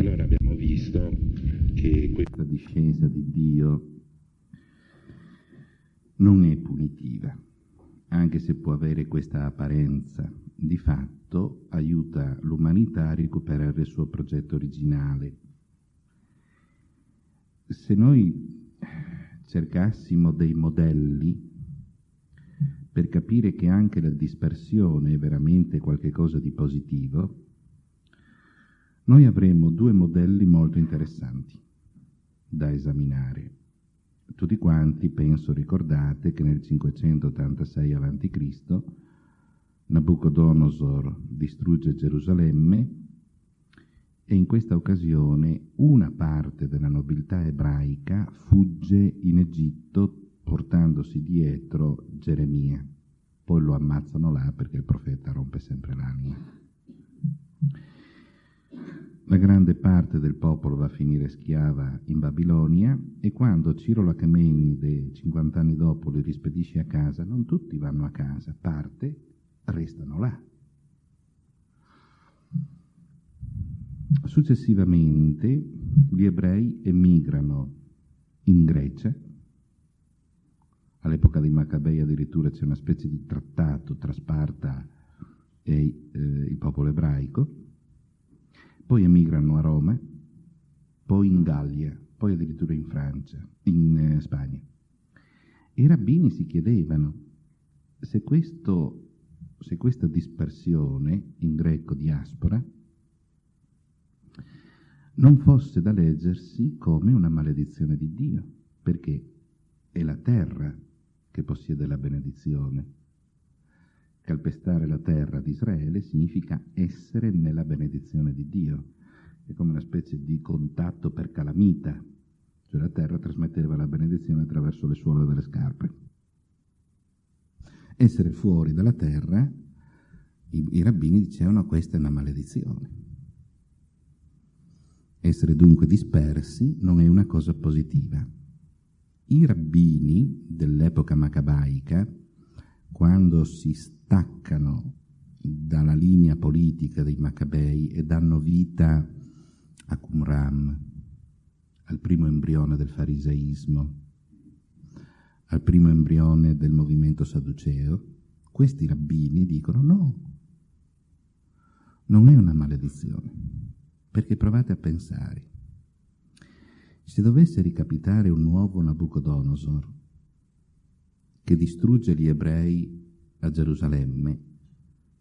Allora abbiamo visto che questa discenza di Dio non è punitiva, anche se può avere questa apparenza. Di fatto aiuta l'umanità a recuperare il suo progetto originale. Se noi cercassimo dei modelli per capire che anche la dispersione è veramente qualcosa di positivo, noi avremo due modelli molto interessanti da esaminare. Tutti quanti, penso, ricordate che nel 586 a.C. Nabucodonosor distrugge Gerusalemme e in questa occasione una parte della nobiltà ebraica fugge in Egitto portandosi dietro Geremia. Poi lo ammazzano là perché il profeta rompe sempre l'anima. La grande parte del popolo va a finire schiava in Babilonia e quando Ciro Lachemenide, 50 anni dopo, li rispedisce a casa, non tutti vanno a casa, parte restano là. Successivamente gli ebrei emigrano in Grecia, all'epoca dei Maccabei addirittura c'è una specie di trattato tra Sparta e eh, il popolo ebraico, poi emigrano a Roma, poi in Gallia, poi addirittura in Francia, in eh, Spagna. I rabbini si chiedevano se, questo, se questa dispersione, in greco diaspora, non fosse da leggersi come una maledizione di Dio, perché è la terra che possiede la benedizione. Calpestare la terra di Israele significa essere nella benedizione di Dio. È come una specie di contatto per calamita, cioè la terra trasmetteva la benedizione attraverso le suole delle scarpe. Essere fuori dalla terra, i, i rabbini dicevano questa è una maledizione. Essere dunque dispersi non è una cosa positiva. I rabbini dell'epoca macabaica, quando si staccano dalla linea politica dei Maccabei e danno vita a Qumran, al primo embrione del fariseismo, al primo embrione del movimento sadduceo, questi rabbini dicono no, non è una maledizione, perché provate a pensare, se dovesse ricapitare un nuovo Nabucodonosor che distrugge gli ebrei a Gerusalemme,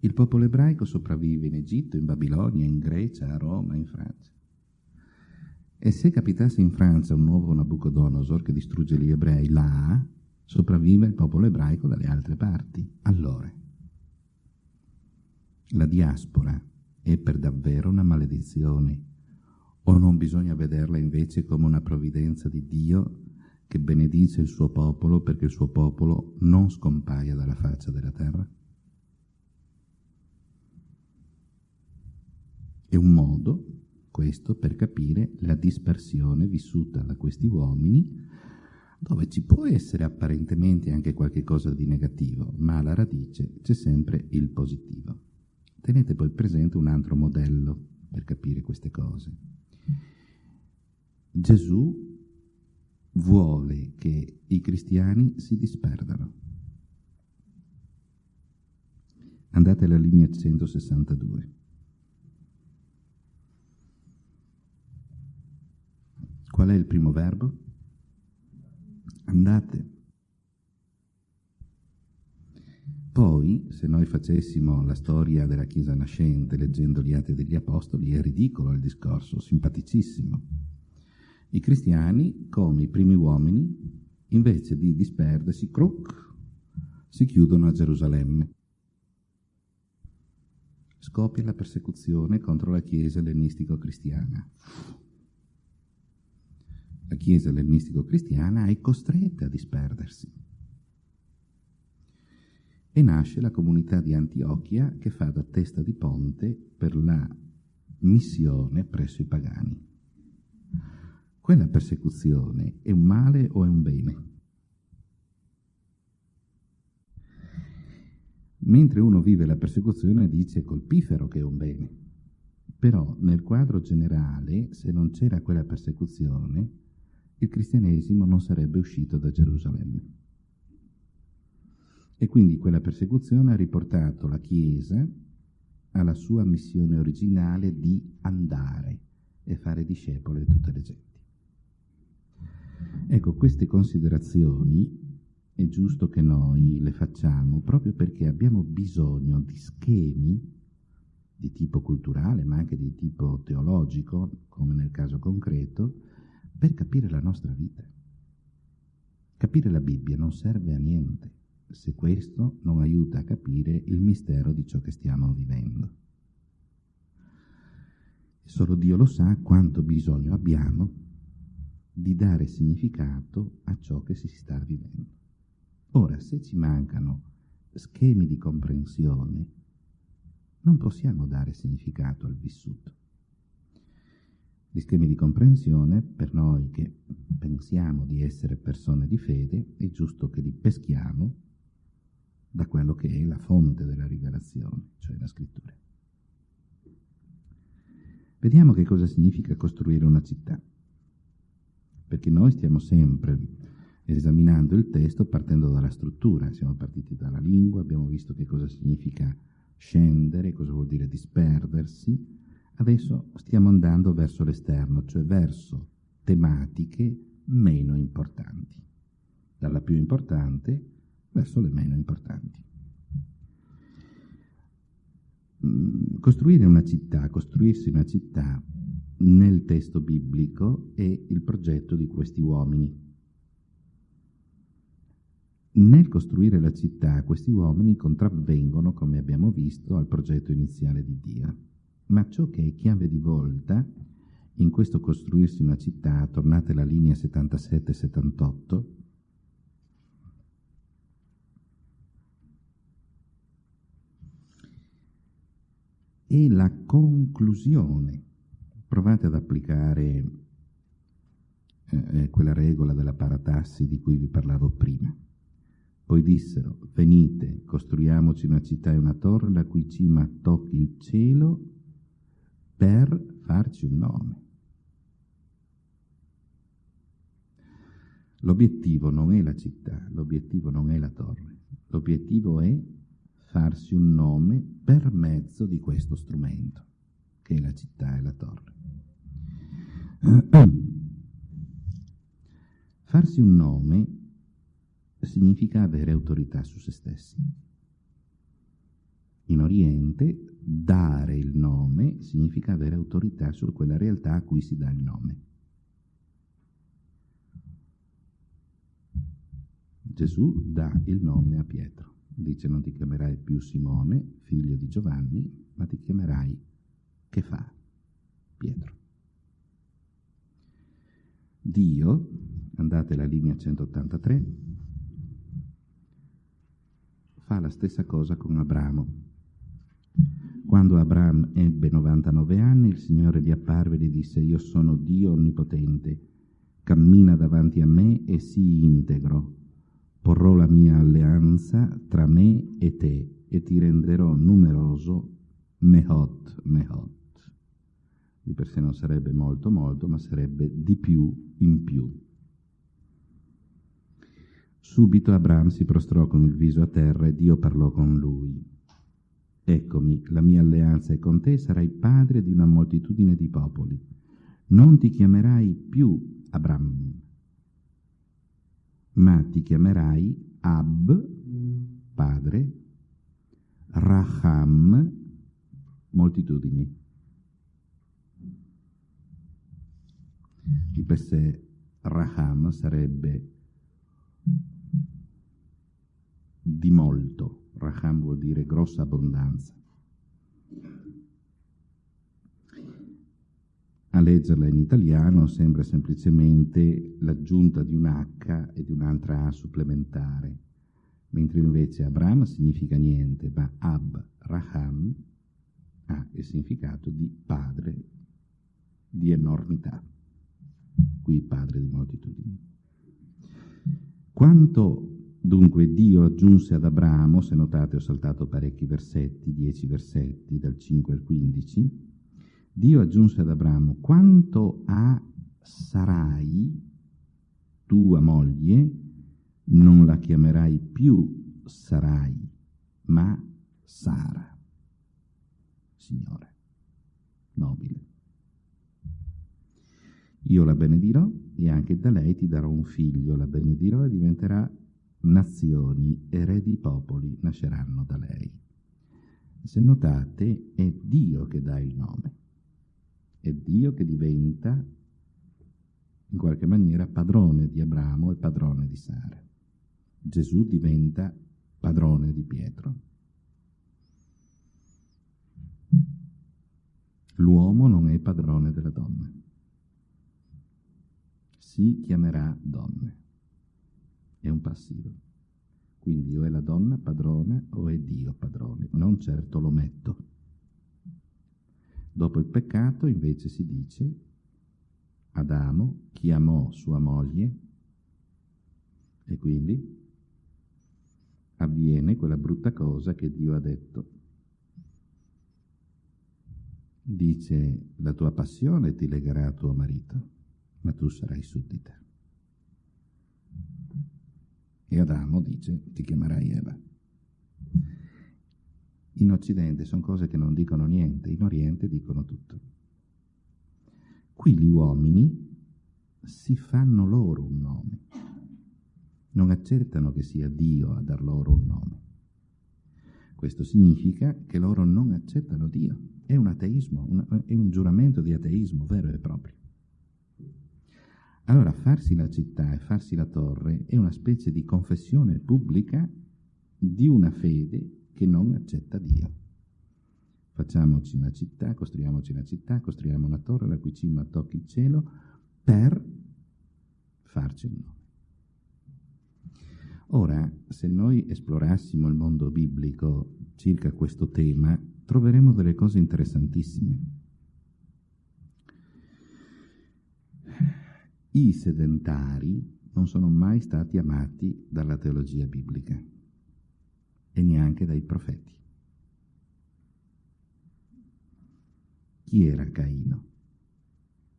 il popolo ebraico sopravvive in Egitto, in Babilonia, in Grecia, a Roma, in Francia. E se capitasse in Francia un nuovo Nabucodonosor che distrugge gli ebrei là, sopravvive il popolo ebraico dalle altre parti. Allora, la diaspora è per davvero una maledizione o non bisogna vederla invece come una provvidenza di Dio che benedice il suo popolo perché il suo popolo non scompaia dalla faccia della terra? È un modo, questo, per capire la dispersione vissuta da questi uomini, dove ci può essere apparentemente anche qualche cosa di negativo, ma alla radice c'è sempre il positivo. Tenete poi presente un altro modello per capire queste cose. Gesù vuole che i cristiani si disperdano. Andate alla linea 162. Qual è il primo verbo? Andate. Poi, se noi facessimo la storia della Chiesa nascente leggendo gli Atti degli Apostoli, è ridicolo il discorso, simpaticissimo. I cristiani, come i primi uomini, invece di disperdersi, cruc, si chiudono a Gerusalemme. Scoppia la persecuzione contro la Chiesa ellenistico-cristiana. La Chiesa ellenistico-cristiana è costretta a disperdersi e nasce la comunità di Antiochia che fa da testa di ponte per la missione presso i pagani. Quella persecuzione è un male o è un bene? Mentre uno vive la persecuzione dice colpifero che è un bene. Però nel quadro generale, se non c'era quella persecuzione, il cristianesimo non sarebbe uscito da Gerusalemme. E quindi quella persecuzione ha riportato la Chiesa alla sua missione originale di andare e fare discepoli di tutte le genti. Ecco, queste considerazioni è giusto che noi le facciamo proprio perché abbiamo bisogno di schemi di tipo culturale, ma anche di tipo teologico, come nel caso concreto, per capire la nostra vita. Capire la Bibbia non serve a niente se questo non aiuta a capire il mistero di ciò che stiamo vivendo. Solo Dio lo sa quanto bisogno abbiamo di dare significato a ciò che si sta vivendo. Ora, se ci mancano schemi di comprensione, non possiamo dare significato al vissuto. Gli schemi di comprensione, per noi che pensiamo di essere persone di fede, è giusto che li peschiamo da quello che è la fonte della rivelazione, cioè la scrittura. Vediamo che cosa significa costruire una città, perché noi stiamo sempre esaminando il testo partendo dalla struttura, siamo partiti dalla lingua, abbiamo visto che cosa significa scendere, cosa vuol dire disperdersi, adesso stiamo andando verso l'esterno, cioè verso tematiche meno importanti, dalla più importante verso le meno importanti. Mm, costruire una città, costruirsi una città nel testo biblico è il progetto di questi uomini nel costruire la città questi uomini contravvengono, come abbiamo visto, al progetto iniziale di Dio. Ma ciò che è chiave di volta in questo costruirsi una città, tornate alla linea 77-78, è la conclusione. Provate ad applicare eh, quella regola della paratassi di cui vi parlavo prima. Poi dissero, venite, costruiamoci una città e una torre la cui cima tocchi il cielo per farci un nome. L'obiettivo non è la città, l'obiettivo non è la torre, l'obiettivo è farsi un nome per mezzo di questo strumento, che è la città e la torre. Farsi un nome significa avere autorità su se stessi. In Oriente dare il nome significa avere autorità su quella realtà a cui si dà il nome. Gesù dà il nome a Pietro. Dice non ti chiamerai più Simone, figlio di Giovanni, ma ti chiamerai che fa? Pietro. Dio, andate alla linea 183, fa la stessa cosa con Abramo. Quando Abramo ebbe 99 anni, il Signore gli apparve e gli disse, io sono Dio onnipotente, cammina davanti a me e sii integro. Porrò la mia alleanza tra me e te e ti renderò numeroso mehot, mehot. Di per sé non sarebbe molto molto, ma sarebbe di più in più. Subito Abram si prostrò con il viso a terra e Dio parlò con lui. Eccomi, la mia alleanza è con te, sarai padre di una moltitudine di popoli. Non ti chiamerai più Abram, ma ti chiamerai Ab, padre, Raham, moltitudini. Di sé Raham sarebbe di molto. Raham vuol dire grossa abbondanza. A leggerla in italiano sembra semplicemente l'aggiunta di un H e di un'altra A supplementare, mentre invece Abraham significa niente, ma Ab Raham ha il significato di padre di enormità, qui padre di moltitudini. Quanto Dunque Dio aggiunse ad Abramo, se notate ho saltato parecchi versetti, dieci versetti, dal 5 al 15, Dio aggiunse ad Abramo, quanto a Sarai, tua moglie, non la chiamerai più Sarai, ma Sara. Signore, nobile. Io la benedirò e anche da lei ti darò un figlio, la benedirò e diventerà nazioni e re di popoli nasceranno da lei. Se notate, è Dio che dà il nome, è Dio che diventa in qualche maniera padrone di Abramo e padrone di Sara. Gesù diventa padrone di Pietro. L'uomo non è padrone della donna. Si chiamerà donne. È un passivo. Quindi o è la donna padrona o è Dio padrone, non certo l'ometto. Dopo il peccato invece si dice Adamo chiamò sua moglie e quindi avviene quella brutta cosa che Dio ha detto dice la tua passione ti legherà a tuo marito, ma tu sarai suddita. E Adamo dice ti chiamerai Eva. In Occidente sono cose che non dicono niente, in Oriente dicono tutto. Qui gli uomini si fanno loro un nome, non accettano che sia Dio a dar loro un nome. Questo significa che loro non accettano Dio è un ateismo, un, è un giuramento di ateismo vero e proprio. Allora farsi la città e farsi la torre è una specie di confessione pubblica di una fede che non accetta Dio. Facciamoci una città, costruiamoci una città, costruiamo una torre la cui cima tocchi il cielo per farci un nome. Ora, se noi esplorassimo il mondo biblico circa questo tema, troveremo delle cose interessantissime. I sedentari non sono mai stati amati dalla teologia biblica e neanche dai profeti. Chi era Caino?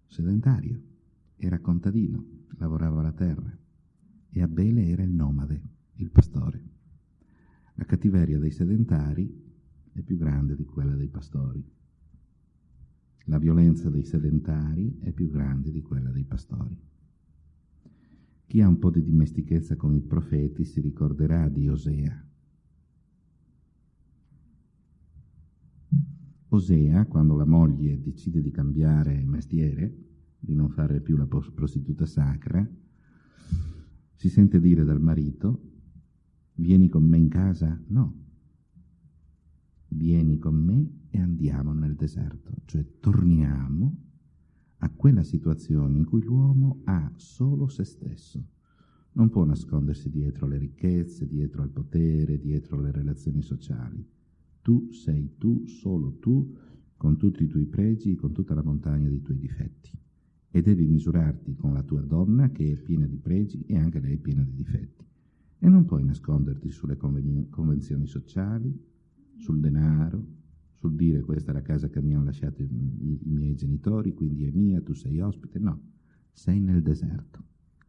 Sedentario, era contadino, lavorava la terra e Abele era il nomade, il pastore. La cattiveria dei sedentari è più grande di quella dei pastori. La violenza dei sedentari è più grande di quella dei pastori. Chi ha un po' di dimestichezza con i profeti si ricorderà di Osea. Osea, quando la moglie decide di cambiare mestiere, di non fare più la prostituta sacra, si sente dire dal marito, vieni con me in casa? No, vieni con me e andiamo nel deserto, cioè torniamo a quella situazione in cui l'uomo ha solo se stesso. Non può nascondersi dietro le ricchezze, dietro al potere, dietro le relazioni sociali. Tu sei tu, solo tu, con tutti i tuoi pregi, con tutta la montagna dei tuoi difetti. E devi misurarti con la tua donna che è piena di pregi e anche lei è piena di difetti. E non puoi nasconderti sulle convenzioni sociali, sul denaro, sul dire questa è la casa che mi hanno lasciato i, i, miei genitori, quindi è mia, tu sei ospite. No, sei nel deserto,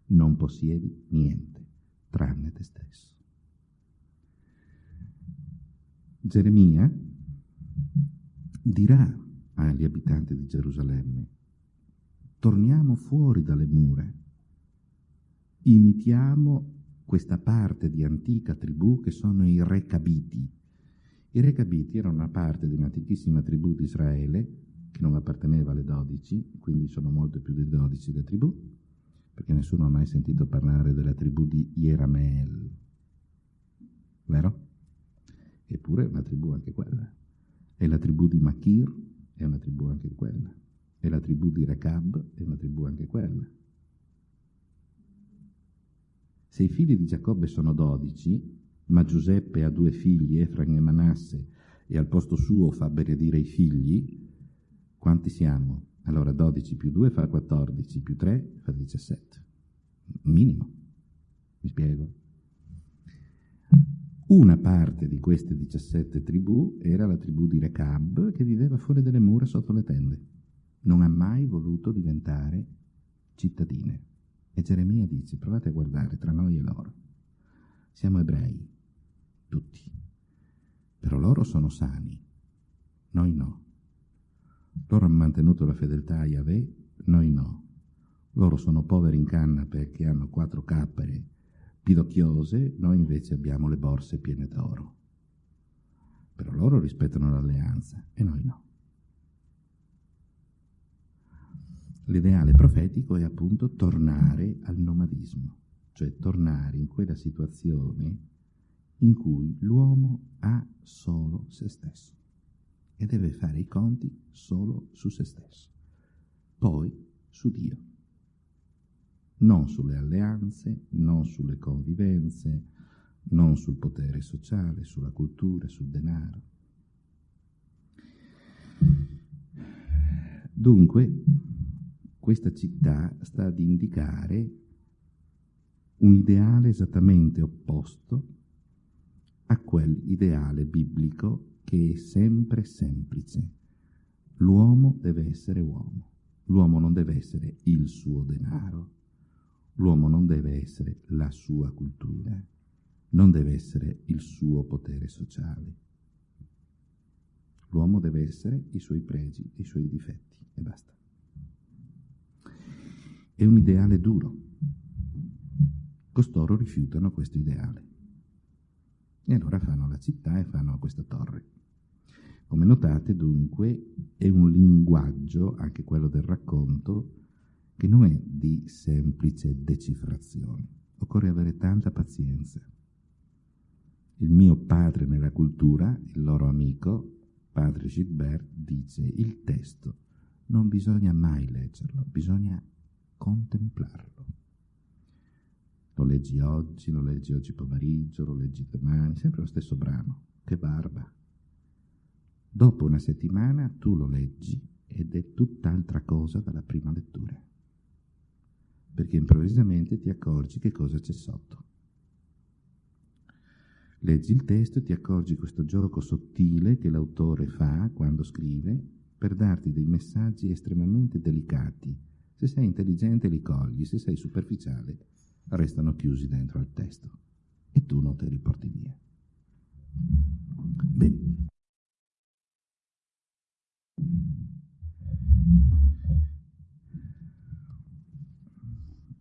non possiedi niente, tranne te stesso. Geremia dirà agli abitanti di Gerusalemme, torniamo fuori dalle mura, imitiamo questa parte di antica tribù che sono i recabiti, i Recabiti erano una parte di un'antichissima tribù di Israele che non apparteneva alle dodici, quindi sono molto più di dodici le tribù, perché nessuno ha mai sentito parlare della tribù di Ierameel, vero? Eppure è una tribù anche quella. E la tribù di Machir è una tribù anche quella. E la tribù di Recab è una tribù anche quella. Se i figli di Giacobbe sono dodici, ma Giuseppe ha due figli, Efraim e Manasse, e al posto suo fa benedire i figli, quanti siamo? Allora 12 più 2 fa 14, più 3 fa 17. Minimo. Mi spiego? Una parte di queste 17 tribù era la tribù di Recab che viveva fuori dalle mura sotto le tende. non ha mai voluto diventare cittadine. E Geremia dice, provate a guardare tra noi e loro. Siamo ebrei, tutti, però loro sono sani, noi no. Loro hanno mantenuto la fedeltà a Yahweh, noi no. Loro sono poveri in canna perché hanno quattro cappere pidocchiose, noi invece abbiamo le borse piene d'oro. Però loro rispettano l'alleanza e noi no. L'ideale profetico è appunto tornare al nomadismo, cioè tornare in quella situazione in cui l'uomo ha solo se stesso e deve fare i conti solo su se stesso, poi su Dio, non sulle alleanze, non sulle convivenze, non sul potere sociale, sulla cultura, sul denaro. Dunque, questa città sta ad indicare un ideale esattamente opposto a quell'ideale biblico che è sempre semplice. L'uomo deve essere uomo, l'uomo non deve essere il suo denaro, l'uomo non deve essere la sua cultura, non deve essere il suo potere sociale. L'uomo deve essere i suoi pregi, i suoi difetti e basta. È un ideale duro. Costoro rifiutano questo ideale. E allora fanno la città e fanno questa torre. Come notate, dunque, è un linguaggio, anche quello del racconto, che non è di semplice decifrazione. Occorre avere tanta pazienza. Il mio padre nella cultura, il loro amico, padre Gilbert, dice il testo non bisogna mai leggerlo, bisogna contemplarlo. Lo leggi oggi, lo leggi oggi pomeriggio, lo leggi domani, sempre lo stesso brano. Che barba! Dopo una settimana tu lo leggi ed è tutt'altra cosa dalla prima lettura, perché improvvisamente ti accorgi che cosa c'è sotto. Leggi il testo e ti accorgi questo gioco sottile che l'autore fa quando scrive per darti dei messaggi estremamente delicati. Se sei intelligente li cogli, se sei superficiale restano chiusi dentro al testo e tu non te li porti via. Bene.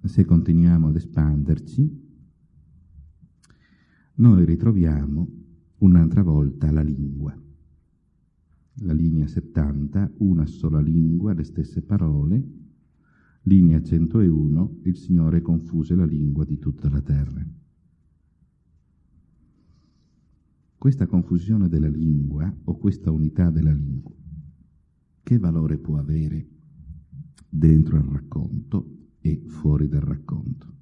Se continuiamo ad espanderci, noi ritroviamo un'altra volta la lingua. La linea 70, una sola lingua, le stesse parole. Linea 101, il Signore confuse la lingua di tutta la terra. Questa confusione della lingua o questa unità della lingua che valore può avere dentro il racconto e fuori dal racconto.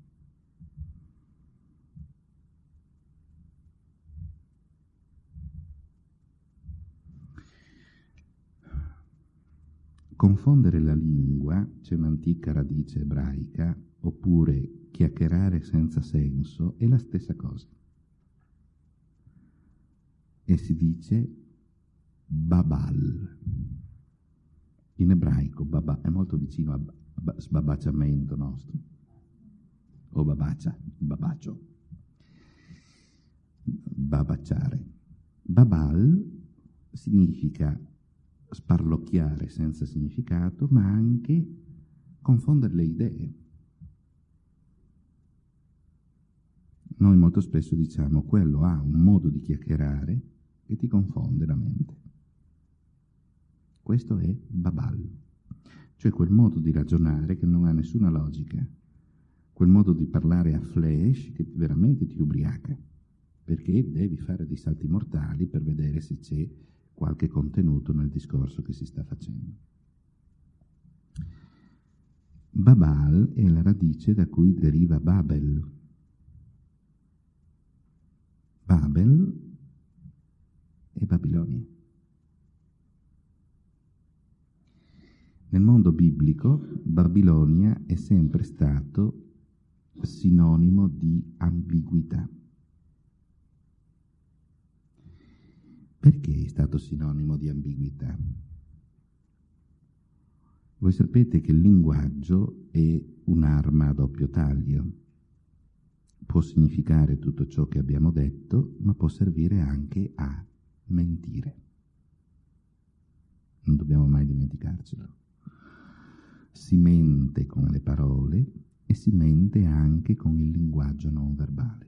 Confondere la lingua, c'è un'antica radice ebraica, oppure chiacchierare senza senso, è la stessa cosa. E si dice babal. In ebraico baba, è molto vicino a sbabacciamento nostro, o babaccia, babaccio, babacciare. Babal significa sparlocchiare senza significato, ma anche confondere le idee. Noi molto spesso diciamo quello ha un modo di chiacchierare che ti confonde la mente. Questo è Babal, cioè quel modo di ragionare che non ha nessuna logica, quel modo di parlare a flash che veramente ti ubriaca, perché devi fare dei salti mortali per vedere se c'è qualche contenuto nel discorso che si sta facendo. Babal è la radice da cui deriva Babel. Babel è Babilonia. Nel mondo biblico Babilonia è sempre stato sinonimo di ambiguità. Perché è stato sinonimo di ambiguità? Voi sapete che il linguaggio è un'arma a doppio taglio. Può significare tutto ciò che abbiamo detto, ma può servire anche a mentire. Non dobbiamo mai dimenticarcelo. Si mente con le parole e si mente anche con il linguaggio non verbale.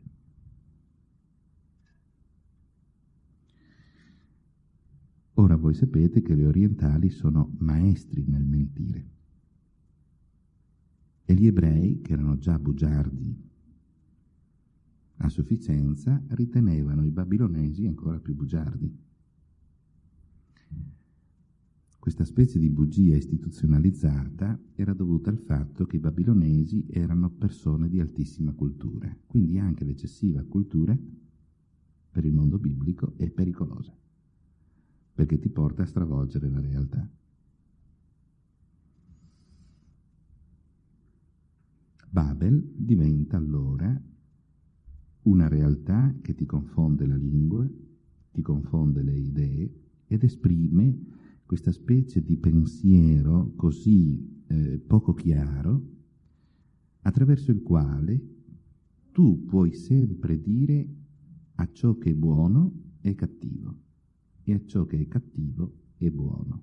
Ora voi sapete che gli orientali sono maestri nel mentire e gli ebrei, che erano già bugiardi a sufficienza, ritenevano i babilonesi ancora più bugiardi. Questa specie di bugia istituzionalizzata era dovuta al fatto che i babilonesi erano persone di altissima cultura, quindi anche l'eccessiva cultura per il mondo biblico è pericolosa perché ti porta a stravolgere la realtà. Babel diventa allora una realtà che ti confonde la lingua, ti confonde le idee ed esprime questa specie di pensiero così eh, poco chiaro attraverso il quale tu puoi sempre dire a ciò che è buono e cattivo e a ciò che è cattivo e buono.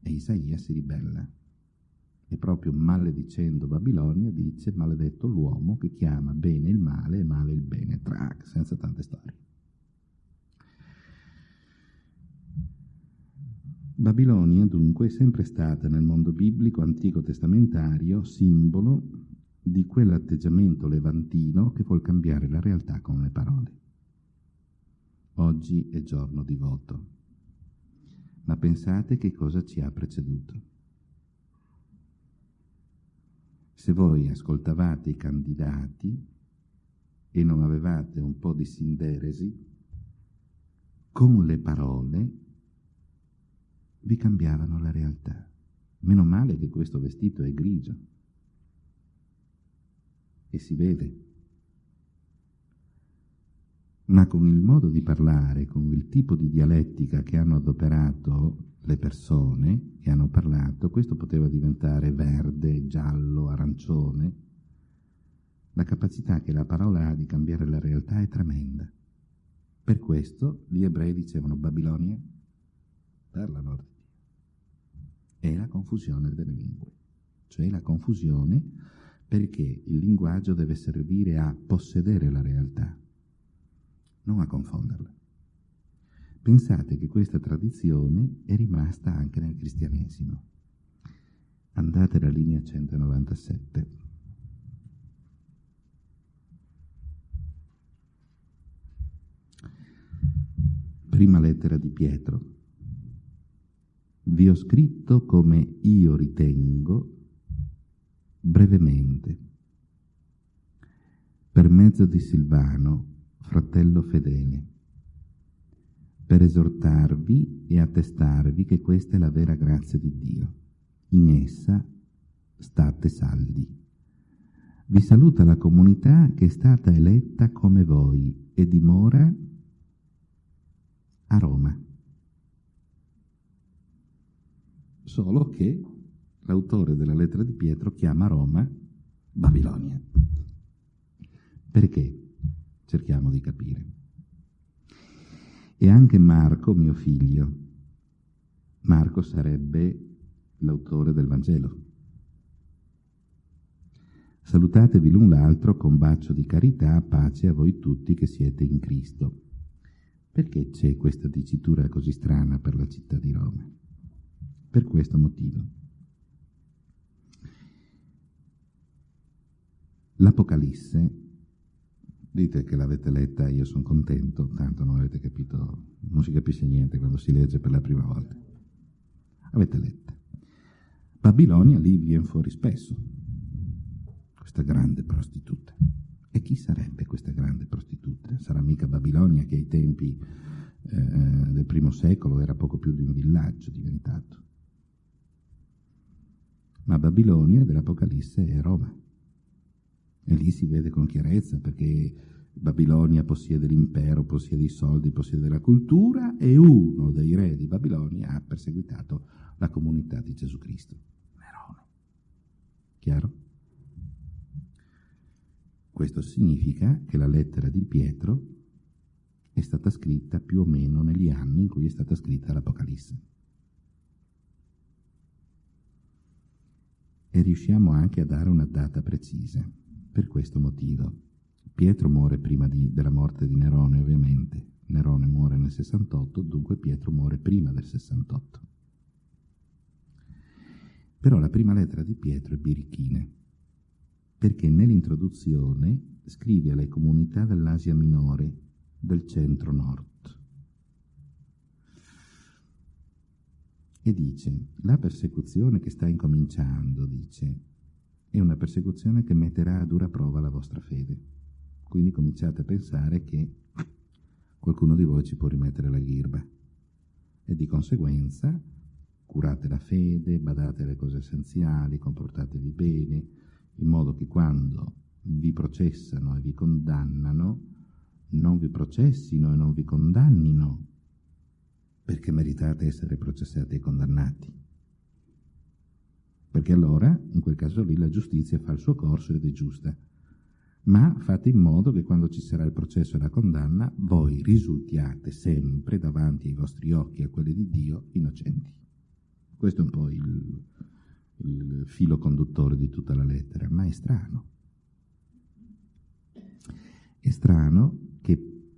E Isaia si ribella e proprio maledicendo Babilonia dice maledetto l'uomo che chiama bene il male e male il bene, track, senza tante storie. Babilonia dunque è sempre stata nel mondo biblico antico testamentario simbolo di quell'atteggiamento levantino che vuol cambiare la realtà con le parole. Oggi è giorno di voto. Ma pensate che cosa ci ha preceduto. Se voi ascoltavate i candidati e non avevate un po' di sinderesi, con le parole vi cambiavano la realtà. Meno male che questo vestito è grigio e si vede ma con il modo di parlare, con il tipo di dialettica che hanno adoperato le persone che hanno parlato, questo poteva diventare verde, giallo, arancione. La capacità che la parola ha di cambiare la realtà è tremenda. Per questo gli ebrei dicevano Babilonia per l'amor di Dio. È la confusione delle lingue, cioè la confusione perché il linguaggio deve servire a possedere la realtà non a confonderla. Pensate che questa tradizione è rimasta anche nel cristianesimo. Andate alla linea 197. Prima lettera di Pietro. Vi ho scritto come io ritengo brevemente, per mezzo di Silvano, fratello fedele, per esortarvi e attestarvi che questa è la vera grazia di Dio. In essa state saldi. Vi saluta la comunità che è stata eletta come voi e dimora a Roma. Solo che l'autore della lettera di Pietro chiama Roma Babilonia. Perché? Cerchiamo di capire. E anche Marco, mio figlio. Marco sarebbe l'autore del Vangelo. Salutatevi l'un l'altro con bacio di carità, pace a voi tutti che siete in Cristo. Perché c'è questa dicitura così strana per la città di Roma? Per questo motivo. L'Apocalisse Dite che l'avete letta, io sono contento, tanto non avete capito, non si capisce niente quando si legge per la prima volta. Avete letta. Babilonia lì viene fuori spesso, questa grande prostituta. E chi sarebbe questa grande prostituta? Sarà mica Babilonia che ai tempi eh, del primo secolo era poco più di un villaggio diventato. Ma Babilonia dell'Apocalisse è Roma. E lì si vede con chiarezza perché Babilonia possiede l'impero, possiede i soldi, possiede la cultura e uno dei re di Babilonia ha perseguitato la comunità di Gesù Cristo. Nerone. Chiaro? Questo significa che la lettera di Pietro è stata scritta più o meno negli anni in cui è stata scritta l'Apocalisse. E riusciamo anche a dare una data precisa, per questo motivo. Pietro muore prima di, della morte di Nerone, ovviamente. Nerone muore nel 68, dunque Pietro muore prima del 68. Però la prima lettera di Pietro è birichina, perché nell'introduzione scrive alle comunità dell'Asia minore, del centro-nord. E dice, la persecuzione che sta incominciando, dice, è una persecuzione che metterà a dura prova la vostra fede. Quindi cominciate a pensare che qualcuno di voi ci può rimettere la ghirba. E di conseguenza curate la fede, badate alle cose essenziali, comportatevi bene, in modo che quando vi processano e vi condannano, non vi processino e non vi condannino, perché meritate essere processati e condannati. Perché allora, in quel caso lì, la giustizia fa il suo corso ed è giusta ma fate in modo che quando ci sarà il processo e la condanna, voi risultiate sempre davanti ai vostri occhi e a quelli di Dio innocenti. Questo è un po' il, il filo conduttore di tutta la lettera, ma è strano. È strano che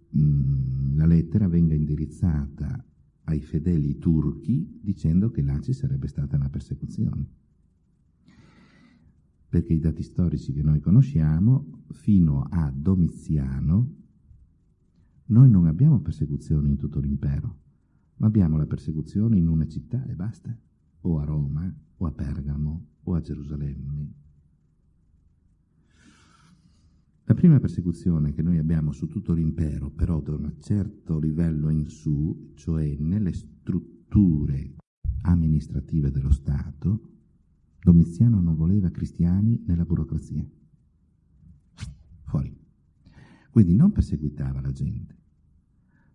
mh, la lettera venga indirizzata ai fedeli turchi dicendo che là ci sarebbe stata una persecuzione perché i dati storici che noi conosciamo, fino a Domiziano, noi non abbiamo persecuzioni in tutto l'impero, ma abbiamo la persecuzione in una città e basta, o a Roma, o a Pergamo, o a Gerusalemme. La prima persecuzione che noi abbiamo su tutto l'impero, però da un certo livello in su, cioè nelle strutture amministrative dello Stato, Domiziano non voleva cristiani nella burocrazia. Fuori. Quindi non perseguitava la gente,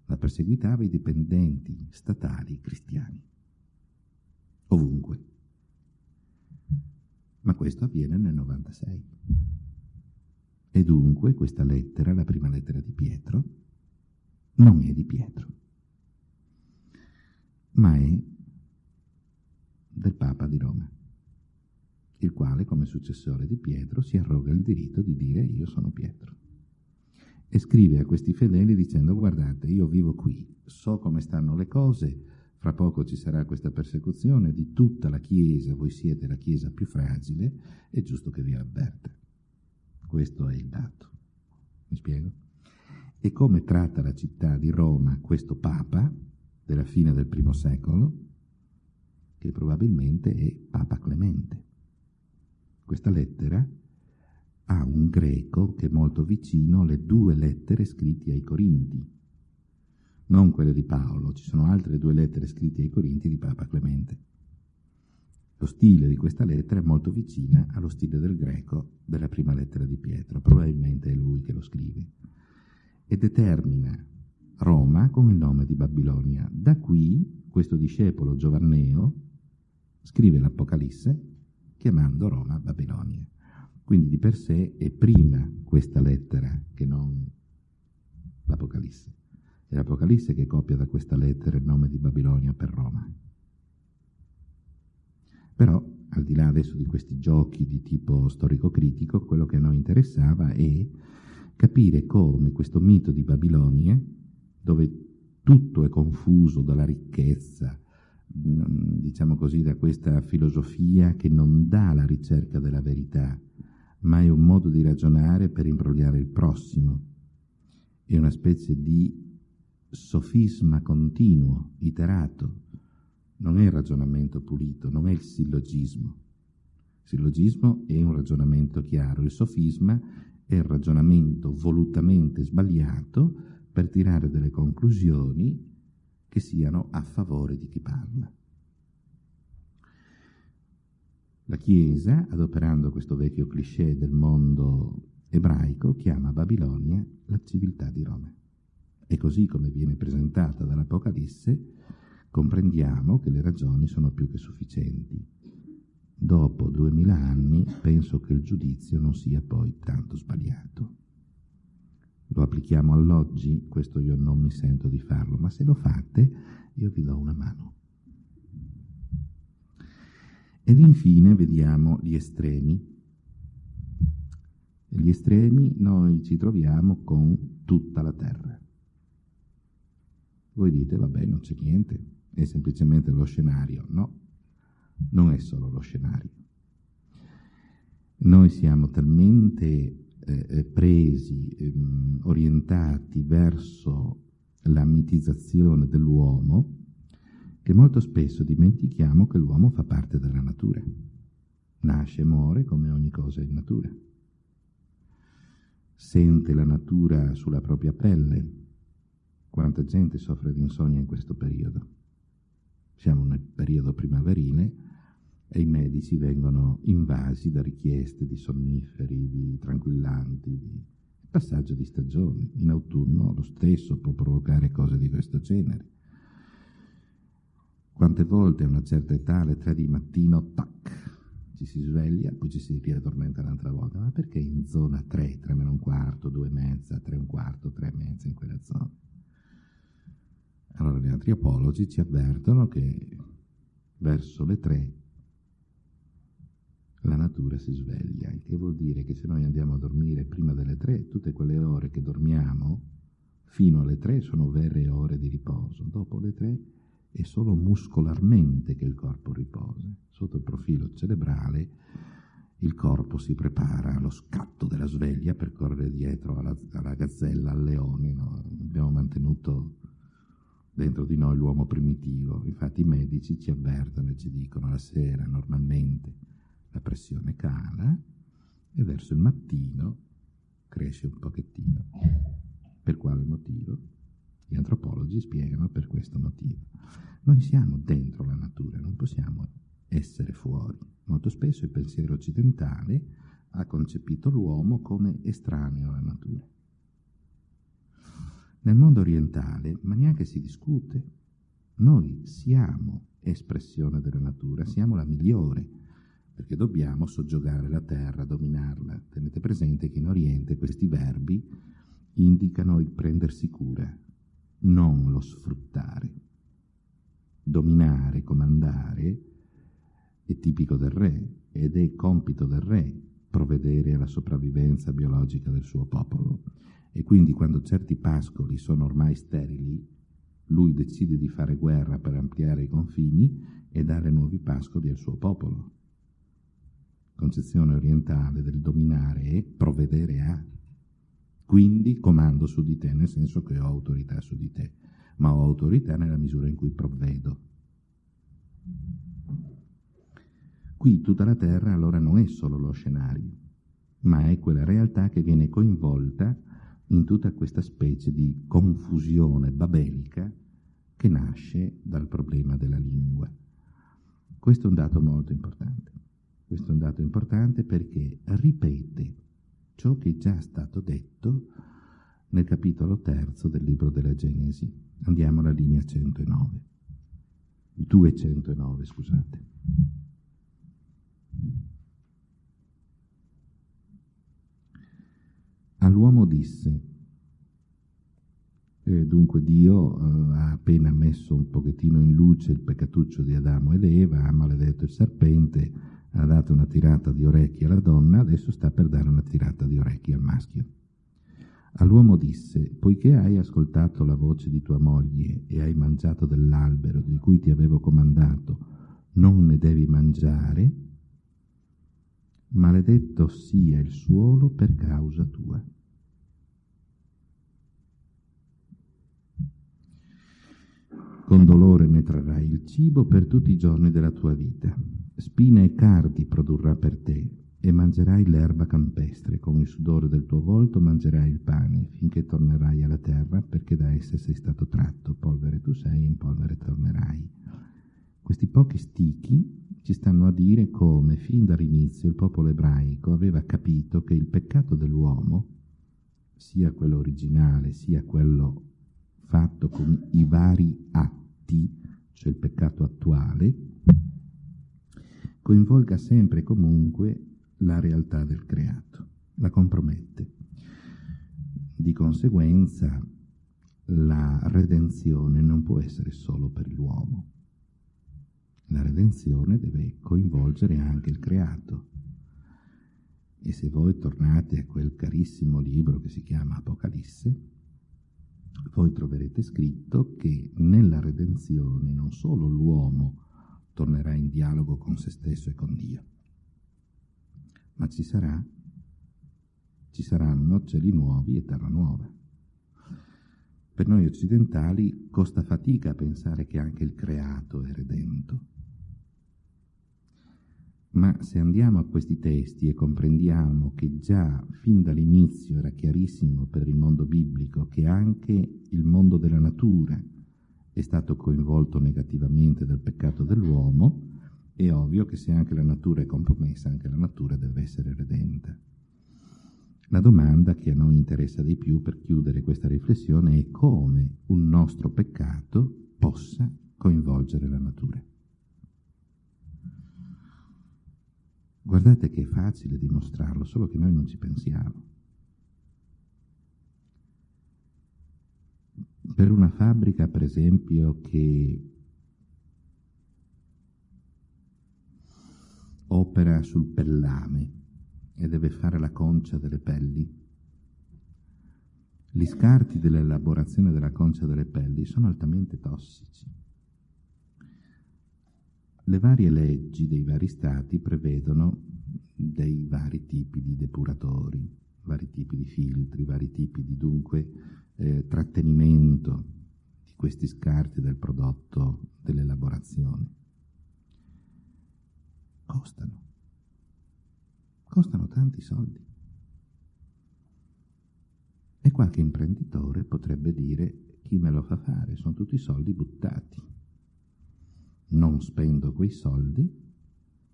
ma perseguitava i dipendenti statali cristiani. Ovunque. Ma questo avviene nel 96. E dunque questa lettera, la prima lettera di Pietro, non è di Pietro, ma è del Papa di Roma il quale, come successore di Pietro, si arroga il diritto di dire io sono Pietro. E scrive a questi fedeli dicendo guardate, io vivo qui, so come stanno le cose, fra poco ci sarà questa persecuzione di tutta la Chiesa, voi siete la Chiesa più fragile, è giusto che vi avverta. Questo è il dato. Mi spiego? E come tratta la città di Roma questo Papa della fine del primo secolo, che probabilmente è Papa Clemente. Questa lettera ha un greco che è molto vicino alle due lettere scritte ai Corinti, non quelle di Paolo, ci sono altre due lettere scritte ai Corinti di Papa Clemente. Lo stile di questa lettera è molto vicina allo stile del greco della prima lettera di Pietro, probabilmente è lui che lo scrive, e determina Roma con il nome di Babilonia. Da qui questo discepolo Giovanneo scrive l'Apocalisse chiamando Roma Babilonia. Quindi di per sé è prima questa lettera che non l'Apocalisse. È l'Apocalisse che copia da questa lettera il nome di Babilonia per Roma. Però, al di là adesso di questi giochi di tipo storico-critico, quello che a noi interessava è capire come questo mito di Babilonia, dove tutto è confuso dalla ricchezza, diciamo così, da questa filosofia che non dà la ricerca della verità, ma è un modo di ragionare per imbrogliare il prossimo. È una specie di sofisma continuo, iterato. Non è il ragionamento pulito, non è il sillogismo. Il sillogismo è un ragionamento chiaro, il sofisma è il ragionamento volutamente sbagliato per tirare delle conclusioni che siano a favore di chi parla. La Chiesa, adoperando questo vecchio cliché del mondo ebraico chiama Babilonia la civiltà di Roma. E così come viene presentata dall'Apocalisse, comprendiamo che le ragioni sono più che sufficienti. Dopo duemila anni penso che il giudizio non sia poi tanto sbagliato. Lo applichiamo all'oggi, questo io non mi sento di farlo, ma se lo fate io vi do una mano. Ed infine vediamo gli estremi. Negli estremi noi ci troviamo con tutta la terra. Voi dite, vabbè, non c'è niente, è semplicemente lo scenario. No, non è solo lo scenario. Noi siamo talmente eh, eh presi, ehm, orientati verso la mitizzazione dell'uomo, che molto spesso dimentichiamo che l'uomo fa parte della natura. Nasce e muore come ogni cosa in natura. Sente la natura sulla propria pelle. Quanta gente soffre di insonnia in questo periodo. Siamo nel periodo primaverile e i medici vengono invasi da richieste di sonniferi, di tranquillanti, di passaggio di stagioni. In autunno lo stesso può provocare cose di questo genere. Quante volte a una certa età, alle tre di mattino, tac, ci si sveglia, poi ci si riaddormenta un'altra volta. Ma perché in zona 3, 3 meno un quarto, 2 e mezza, 3 e un quarto, 3 e mezza in quella zona? Allora gli antropologi ci avvertono che verso le 3 la natura si sveglia, il che vuol dire che se noi andiamo a dormire prima delle 3, tutte quelle ore che dormiamo fino alle 3 sono vere ore di riposo. Dopo le 3 è solo muscolarmente che il corpo riposa. Sotto il profilo cerebrale il corpo si prepara allo scatto della sveglia per correre dietro alla, alla gazzella, al leone. No? Abbiamo mantenuto dentro di noi l'uomo primitivo. Infatti i medici ci avvertono e ci dicono la sera normalmente la pressione cala e verso il mattino cresce un pochettino. Per quale motivo? Gli antropologi spiegano per questo motivo. Noi siamo dentro la natura, non possiamo essere fuori. Molto spesso il pensiero occidentale ha concepito l'uomo come estraneo alla natura. Nel mondo orientale, ma neanche si discute, noi siamo espressione della natura, siamo la migliore, perché dobbiamo soggiogare la terra, dominarla. Tenete presente che in Oriente questi verbi indicano il prendersi cura, non lo sfruttare dominare, comandare, è tipico del re ed è compito del re provvedere alla sopravvivenza biologica del suo popolo. E quindi quando certi pascoli sono ormai sterili, lui decide di fare guerra per ampliare i confini e dare nuovi pascoli al suo popolo. Concezione orientale del dominare è provvedere a. Quindi comando su di te, nel senso che ho autorità su di te ma ho autorità nella misura in cui provvedo. Qui tutta la terra allora non è solo lo scenario, ma è quella realtà che viene coinvolta in tutta questa specie di confusione babelica che nasce dal problema della lingua. Questo è un dato molto importante. Questo è un dato importante perché ripete ciò che è già stato detto nel capitolo terzo del libro della Genesi. Andiamo alla linea 109. 209, scusate. All'uomo disse, eh, dunque Dio eh, ha appena messo un pochettino in luce il peccatuccio di Adamo ed Eva, ha maledetto il serpente, ha dato una tirata di orecchie alla donna, adesso sta per dare una tirata di orecchie al maschio. All'uomo disse, poiché hai ascoltato la voce di tua moglie e hai mangiato dell'albero di cui ti avevo comandato, non ne devi mangiare, maledetto sia il suolo per causa tua. Con dolore metrerai il cibo per tutti i giorni della tua vita. Spine e cardi produrrà per te, e mangerai l'erba campestre, con il sudore del tuo volto mangerai il pane, finché tornerai alla terra, perché da essa sei stato tratto, polvere tu sei, in polvere tornerai. Questi pochi stichi ci stanno a dire come fin dall'inizio il popolo ebraico aveva capito che il peccato dell'uomo, sia quello originale sia quello fatto con i vari atti, cioè il peccato attuale, coinvolga sempre e comunque la realtà del creato, la compromette. Di conseguenza la redenzione non può essere solo per l'uomo. La redenzione deve coinvolgere anche il creato. E se voi tornate a quel carissimo libro che si chiama Apocalisse, voi troverete scritto che nella redenzione non solo l'uomo tornerà in dialogo con se stesso e con Dio, ma ci, sarà, ci saranno cieli nuovi e terra nuova. Per noi occidentali costa fatica pensare che anche il creato è redento. Ma se andiamo a questi testi e comprendiamo che già fin dall'inizio era chiarissimo per il mondo biblico che anche il mondo della natura è stato coinvolto negativamente dal peccato dell'uomo, è ovvio che se anche la natura è compromessa, anche la natura deve essere redenta. La domanda che a noi interessa di più per chiudere questa riflessione è come un nostro peccato possa coinvolgere la natura. Guardate che è facile dimostrarlo, solo che noi non ci pensiamo. Per una fabbrica, per esempio, che opera sul pellame e deve fare la concia delle pelli, gli scarti dell'elaborazione della concia delle pelli sono altamente tossici. Le varie leggi dei vari stati prevedono dei vari tipi di depuratori, vari tipi di filtri, vari tipi di dunque eh, trattenimento di questi scarti del prodotto dell'elaborazione. Costano, costano tanti soldi. E qualche imprenditore potrebbe dire chi me lo fa fare, sono tutti soldi buttati non spendo quei soldi,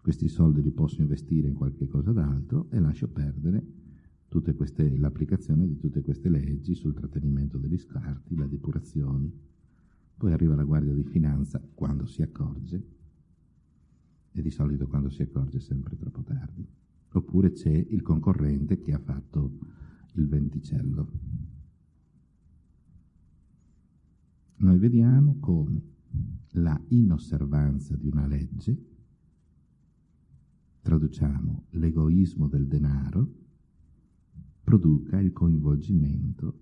questi soldi li posso investire in qualche cosa d'altro e lascio perdere l'applicazione di tutte queste leggi sul trattenimento degli scarti, la depurazione. Poi arriva la Guardia di Finanza quando si accorge, e di solito quando si accorge è sempre troppo tardi. Oppure c'è il concorrente che ha fatto il venticello. Noi vediamo come la inosservanza di una legge, traduciamo l'egoismo del denaro, produca il coinvolgimento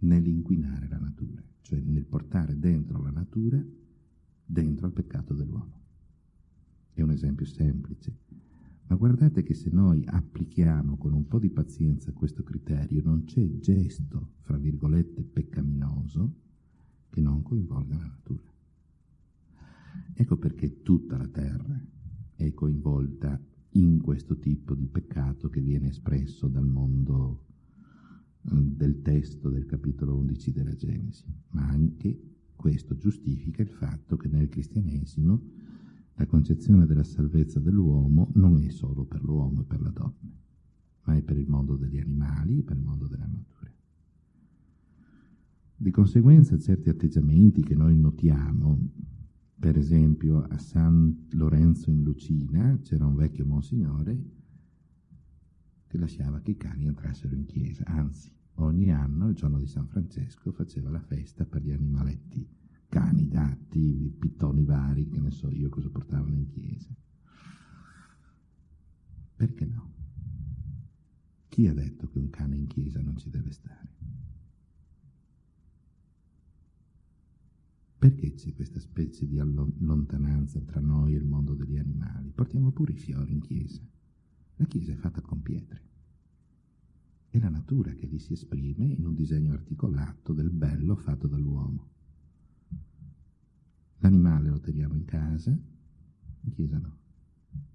nell'inquinare la natura, cioè nel portare dentro la natura, dentro al peccato dell'uomo. È un esempio semplice, ma guardate che se noi applichiamo con un po' di pazienza questo criterio, non c'è gesto, fra virgolette, peccaminoso che non coinvolga la natura. Ecco perché tutta la terra è coinvolta in questo tipo di peccato che viene espresso dal mondo eh, del testo del capitolo 11 della Genesi, ma anche questo giustifica il fatto che nel cristianesimo la concezione della salvezza dell'uomo non è solo per l'uomo e per la donna, ma è per il mondo degli animali e per il mondo della natura. Di conseguenza certi atteggiamenti che noi notiamo per esempio a San Lorenzo in Lucina c'era un vecchio monsignore che lasciava che i cani entrassero in chiesa, anzi ogni anno, il giorno di San Francesco, faceva la festa per gli animaletti, cani, gatti, pittoni vari, che ne so io cosa portavano in chiesa. Perché no? Chi ha detto che un cane in chiesa non ci deve stare? Perché c'è questa specie di lontananza tra noi e il mondo degli animali? Portiamo pure i fiori in chiesa. La chiesa è fatta con pietre. È la natura che lì si esprime in un disegno articolato del bello fatto dall'uomo. L'animale lo teniamo in casa, in chiesa no.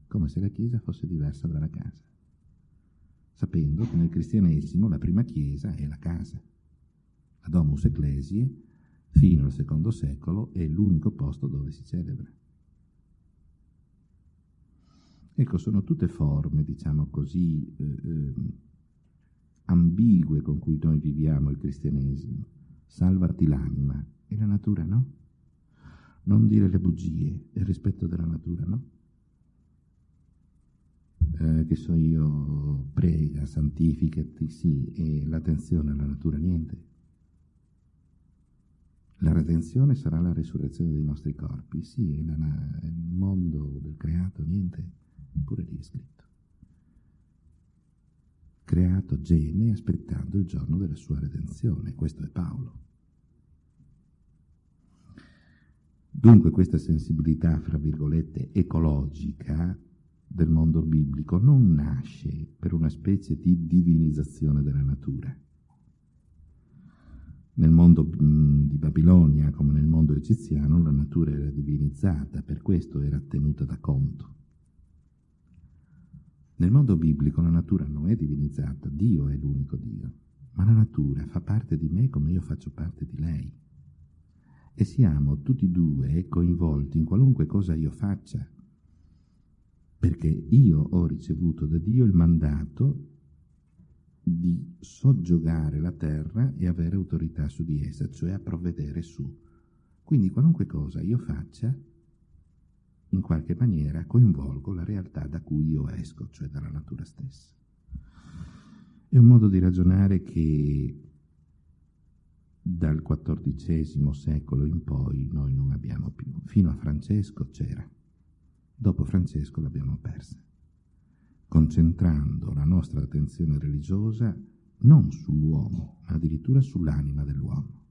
Come se la chiesa fosse diversa dalla casa. Sapendo che nel cristianesimo la prima chiesa è la casa. La domus ecclesiae fino al secondo secolo è l'unico posto dove si celebra. Ecco, sono tutte forme, diciamo così, eh, eh, ambigue con cui noi viviamo il cristianesimo. Salvati l'anima e la natura no. Non dire le bugie e il rispetto della natura no. Eh, che so io, prega, santificati, sì, e l'attenzione alla natura niente. La redenzione sarà la risurrezione dei nostri corpi, sì, e il mondo del creato niente, eppure lì è scritto. Creato geme aspettando il giorno della sua redenzione, questo è Paolo. Dunque questa sensibilità, fra virgolette, ecologica del mondo biblico non nasce per una specie di divinizzazione della natura. Nel mondo di Babilonia, come nel mondo egiziano, la natura era divinizzata, per questo era tenuta da conto. Nel mondo biblico la natura non è divinizzata, Dio è l'unico Dio, ma la natura fa parte di me come io faccio parte di lei. E siamo tutti e due coinvolti in qualunque cosa io faccia, perché io ho ricevuto da Dio il mandato di soggiogare la terra e avere autorità su di essa, cioè a provvedere su. Quindi qualunque cosa io faccia, in qualche maniera coinvolgo la realtà da cui io esco, cioè dalla natura stessa. È un modo di ragionare che dal XIV secolo in poi noi non abbiamo più. Fino a Francesco c'era, dopo Francesco l'abbiamo persa concentrando la nostra attenzione religiosa non sull'uomo, ma addirittura sull'anima dell'uomo,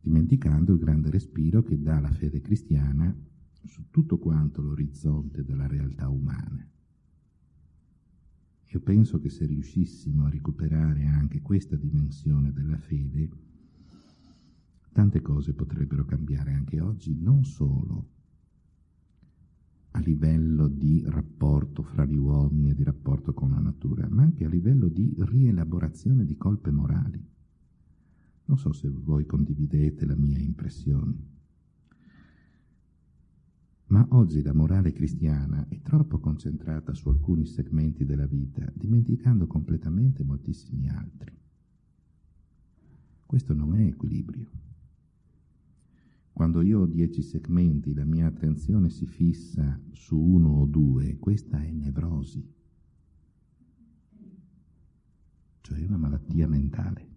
dimenticando il grande respiro che dà la fede cristiana su tutto quanto l'orizzonte della realtà umana. Io penso che se riuscissimo a recuperare anche questa dimensione della fede, tante cose potrebbero cambiare anche oggi, non solo a livello di rapporto fra gli uomini e di rapporto con la natura, ma anche a livello di rielaborazione di colpe morali. Non so se voi condividete la mia impressione. Ma oggi la morale cristiana è troppo concentrata su alcuni segmenti della vita, dimenticando completamente moltissimi altri. Questo non è equilibrio. Quando io ho dieci segmenti, la mia attenzione si fissa su uno o due, questa è nevrosi, cioè una malattia mentale.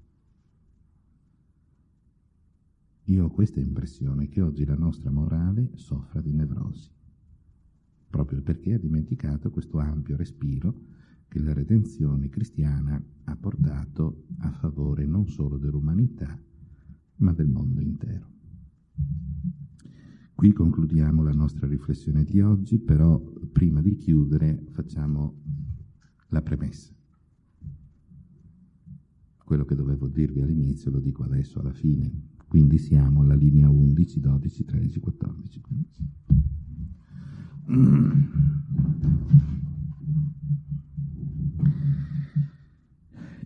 Io ho questa impressione che oggi la nostra morale soffra di nevrosi, proprio perché ha dimenticato questo ampio respiro che la redenzione cristiana ha portato a favore non solo dell'umanità, ma del mondo intero. Qui concludiamo la nostra riflessione di oggi, però prima di chiudere facciamo la premessa. Quello che dovevo dirvi all'inizio lo dico adesso alla fine, quindi siamo alla linea 11, 12, 13, 14, 15.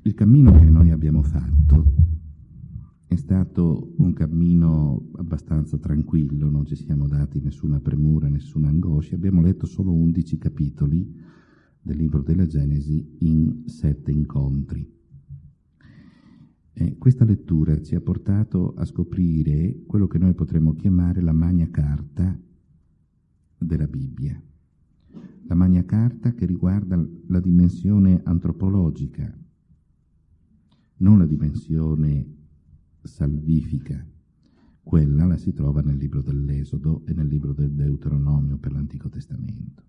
Il cammino che noi abbiamo fatto è stato un cammino abbastanza tranquillo, non ci siamo dati nessuna premura, nessuna angoscia, abbiamo letto solo 11 capitoli del libro della Genesi in sette incontri. E questa lettura ci ha portato a scoprire quello che noi potremmo chiamare la magna carta della Bibbia. La magna carta che riguarda la dimensione antropologica, non la dimensione salvifica. Quella la si trova nel libro dell'Esodo e nel libro del Deuteronomio per l'Antico Testamento.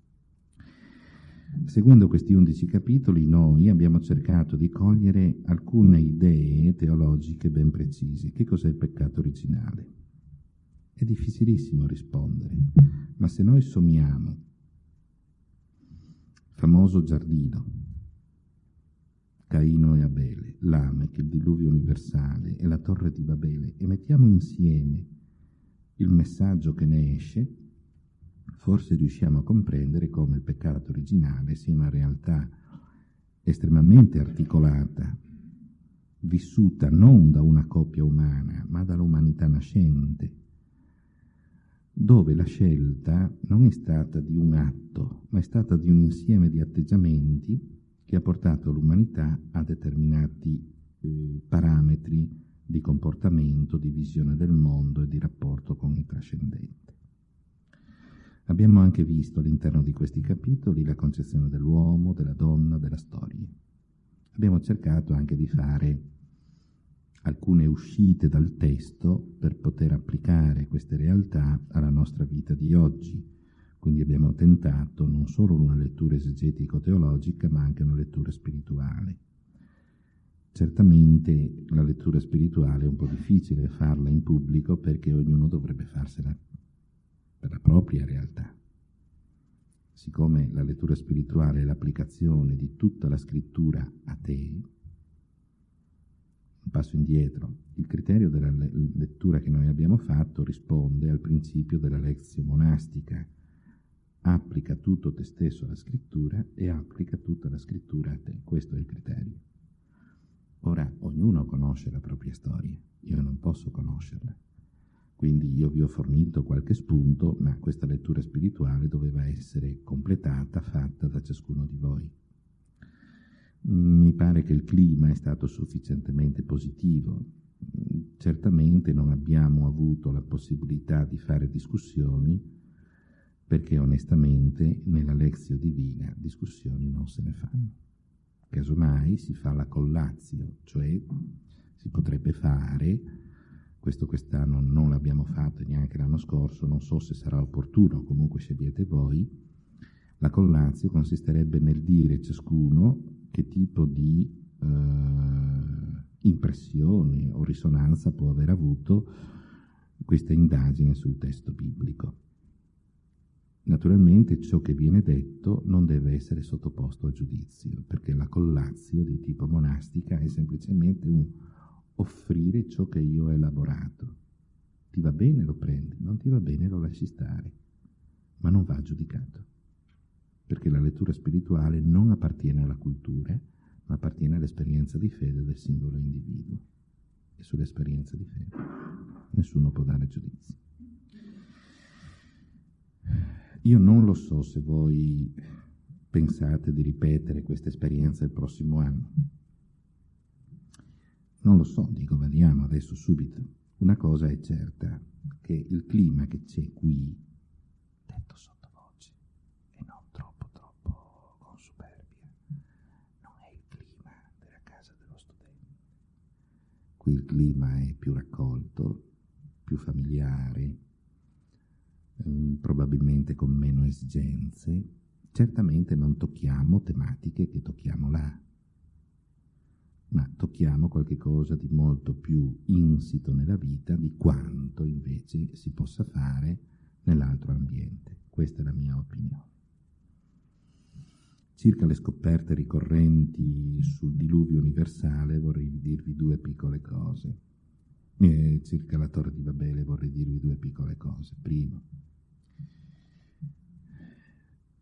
Seguendo questi undici capitoli noi abbiamo cercato di cogliere alcune idee teologiche ben precise. Che cos'è il peccato originale? È difficilissimo rispondere, ma se noi sommiamo famoso giardino, Caino e Abele, Lamech, il diluvio universale e la torre di Babele e mettiamo insieme il messaggio che ne esce, forse riusciamo a comprendere come il peccato originale sia una realtà estremamente articolata vissuta non da una coppia umana, ma dall'umanità nascente, dove la scelta non è stata di un atto, ma è stata di un insieme di atteggiamenti che ha portato l'umanità a determinati eh, parametri di comportamento, di visione del mondo e di rapporto con il trascendente. Abbiamo anche visto all'interno di questi capitoli la concezione dell'uomo, della donna, della storia. Abbiamo cercato anche di fare alcune uscite dal testo per poter applicare queste realtà alla nostra vita di oggi. Quindi abbiamo tentato non solo una lettura esegetico-teologica, ma anche una lettura spirituale. Certamente la lettura spirituale è un po' difficile farla in pubblico perché ognuno dovrebbe farsela per la propria realtà. Siccome la lettura spirituale è l'applicazione di tutta la scrittura a te, un passo indietro. Il criterio della lettura che noi abbiamo fatto risponde al principio della lezione monastica. Applica tutto te stesso alla scrittura e applica tutta la scrittura a te. Questo è il criterio. Ora, ognuno conosce la propria storia, io non posso conoscerla. Quindi io vi ho fornito qualche spunto, ma questa lettura spirituale doveva essere completata, fatta da ciascuno di voi. Mi pare che il clima è stato sufficientemente positivo. Certamente non abbiamo avuto la possibilità di fare discussioni perché onestamente nella lezione divina discussioni non se ne fanno. Casomai si fa la collazio, cioè si potrebbe fare, questo quest'anno non l'abbiamo fatto neanche l'anno scorso, non so se sarà opportuno, comunque scegliete voi, la collazio consisterebbe nel dire ciascuno che tipo di eh, impressione o risonanza può aver avuto questa indagine sul testo biblico. Naturalmente ciò che viene detto non deve essere sottoposto a giudizio, perché la collazio di tipo monastica è semplicemente un offrire ciò che io ho elaborato. Ti va bene lo prendi, non ti va bene lo lasci stare, ma non va giudicato perché la lettura spirituale non appartiene alla cultura, ma appartiene all'esperienza di fede del singolo individuo. E sull'esperienza di fede nessuno può dare giudizio. Io non lo so se voi pensate di ripetere questa esperienza il prossimo anno. Non lo so, dico, vediamo adesso subito. Una cosa è certa, che il clima che c'è qui, detto sotto, Qui il clima è più raccolto, più familiare, probabilmente con meno esigenze. Certamente non tocchiamo tematiche che tocchiamo là, ma tocchiamo qualche cosa di molto più insito nella vita di quanto invece si possa fare nell'altro ambiente. Questa è la mia opinione. Circa le scoperte ricorrenti sul diluvio universale vorrei dirvi due piccole cose. E circa la torre di Babele vorrei dirvi due piccole cose. Primo,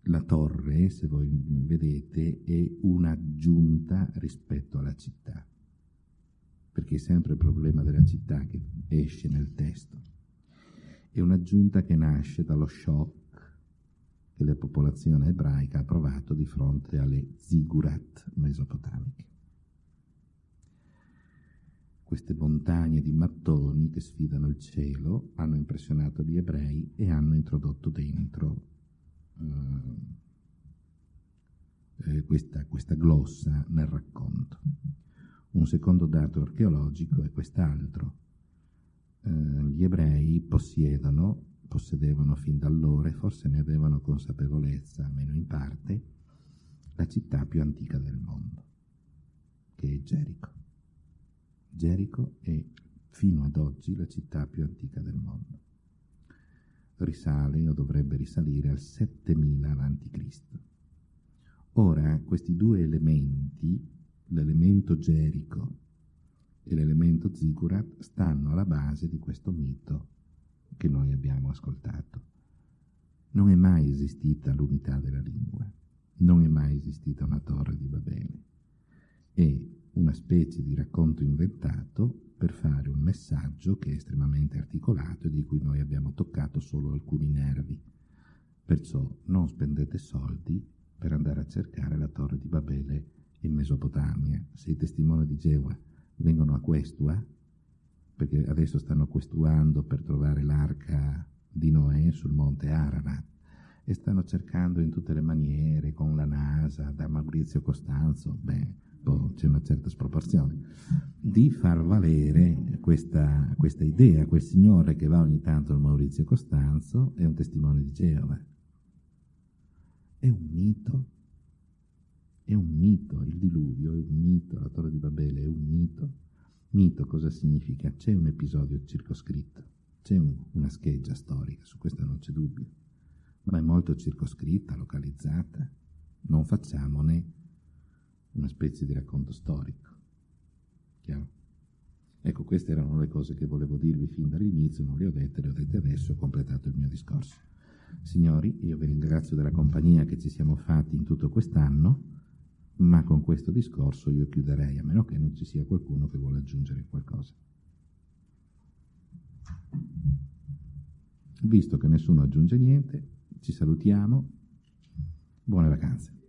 la torre, se voi vedete, è un'aggiunta rispetto alla città, perché è sempre il problema della città che esce nel testo. È un'aggiunta che nasce dallo shock che la popolazione ebraica ha provato di fronte alle zigurat mesopotamiche. Queste montagne di mattoni che sfidano il cielo hanno impressionato gli ebrei e hanno introdotto dentro eh, eh, questa, questa glossa nel racconto. Un secondo dato archeologico è quest'altro. Eh, gli ebrei possiedono possedevano fin da allora forse ne avevano consapevolezza, almeno in parte, la città più antica del mondo, che è Gerico. Gerico è fino ad oggi la città più antica del mondo. Risale o dovrebbe risalire al 7000 a.C. Ora, questi due elementi, l'elemento Gerico e l'elemento Zigurat, stanno alla base di questo mito che noi abbiamo ascoltato. Non è mai esistita l'unità della lingua, non è mai esistita una torre di Babele e una specie di racconto inventato per fare un messaggio che è estremamente articolato e di cui noi abbiamo toccato solo alcuni nervi. Perciò non spendete soldi per andare a cercare la torre di Babele in Mesopotamia. Se i testimoni di Geova vengono a Questua, perché adesso stanno questuando per trovare l'arca di Noè sul monte Ararat, e stanno cercando in tutte le maniere, con la NASA, da Maurizio Costanzo, beh, c'è una certa sproporzione, di far valere questa, questa idea. Quel signore che va ogni tanto al Maurizio Costanzo è un testimone di Geova. È un mito. È un mito, il diluvio è un mito, la torre di Babele è un mito. Mito cosa significa? C'è un episodio circoscritto, c'è un, una scheggia storica, su questo non c'è dubbio, ma è molto circoscritta, localizzata. Non facciamone una specie di racconto storico. Chiaro? Ecco, queste erano le cose che volevo dirvi fin dall'inizio, non le ho dette, le ho dette adesso, ho completato il mio discorso. Signori, io vi ringrazio della compagnia che ci siamo fatti in tutto quest'anno, ma con questo discorso io chiuderei, a meno che non ci sia qualcuno che vuole aggiungere qualcosa. Visto che nessuno aggiunge niente, ci salutiamo, buone vacanze.